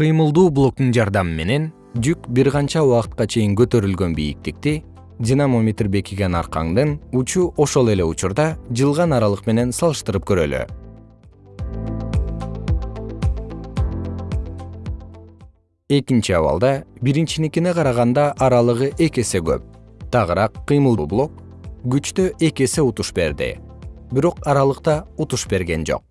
кыймылдуу блоктун жардамы менен жүк бир канча убакытка чейин көтөрүлгөн бийиктикти динамометр бекиген аркаңдын учу ошол эле учурда жылган аралык менен салыштырып көрөлү. Экинчи абалда биринчиникине караганда аралыгы эки эсе көп. Тагыраак кыймылдуу блок күчтө эки эсе утуш берди. Бирок аралыкта утуш берген жок.